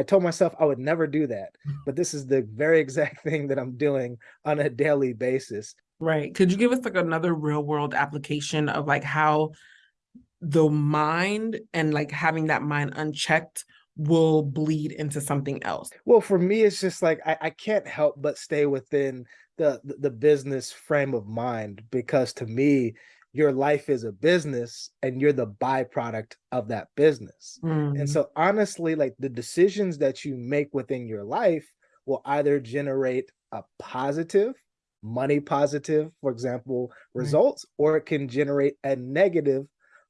I told myself I would never do that, mm-hmm. but this is the very exact thing that I'm doing on a daily basis. Right. Could you give us like another real world application of like how the mind and like having that mind unchecked will bleed into something else? Well, for me, it's just like I, I can't help but stay within the, the the business frame of mind because to me, your life is a business and you're the byproduct of that business. And Mm, so honestly, like the decisions that you make within your life will either generate a positive, money positive, for example, right, results, or it can generate a negative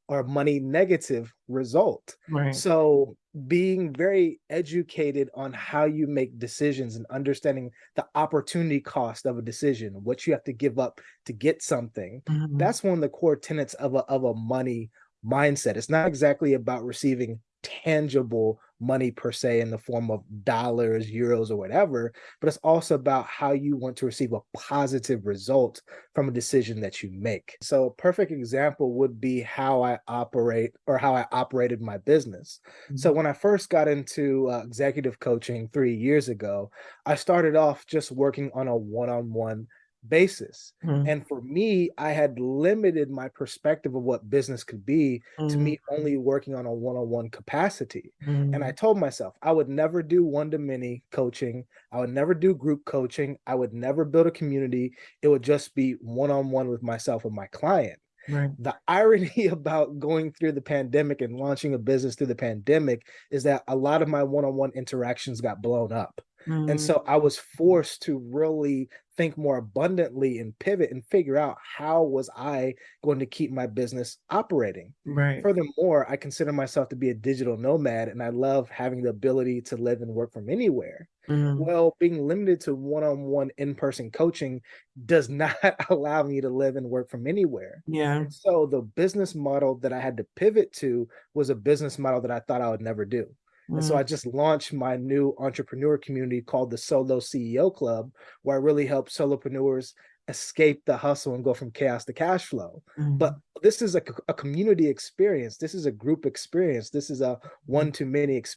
or money negative result. right. So being very educated on how you make decisions and understanding the opportunity cost of a decision, what you have to give up to get something, Mhm, that's one of the core tenets of a of a money mindset. It's not exactly about receiving tangible money per se in the form of dollars, euros, or whatever, but it's also about how you want to receive a positive result from a decision that you make. So a perfect example would be how I operate or how I operated my business. So mhm, when I first got into uh, executive coaching three years ago, I started off just working on a one-on-one basis. mhm, And for me, I had limited my perspective of what business could be to mhm, me only working on a one-on-one capacity. And I mhm, told myself I would never do one-to-many coaching. I would never do group coaching. I would never build a community. It would just be one-on-one with myself and my client. right. The irony about going through the pandemic and launching a business through the pandemic is that a lot of my one-on-one interactions got blown up. And Mm, so I was forced to really think more abundantly and pivot and figure out how was I going to keep my business operating. right. Furthermore, I consider myself to be a digital nomad and I love having the ability to live and work from anywhere. Mm, Well, being limited to one-on-one in-person coaching does not allow me to live and work from anywhere. yeah. And so the business model that I had to pivot to was a business model that I thought I would never do. And so Mm, I just launched my new entrepreneur community called the Solo CEO Club, where I really help solopreneurs escape the hustle and go from chaos to cash flow. But mhm, this is a, a community experience. This is a group experience. This is a mhm. one to many experience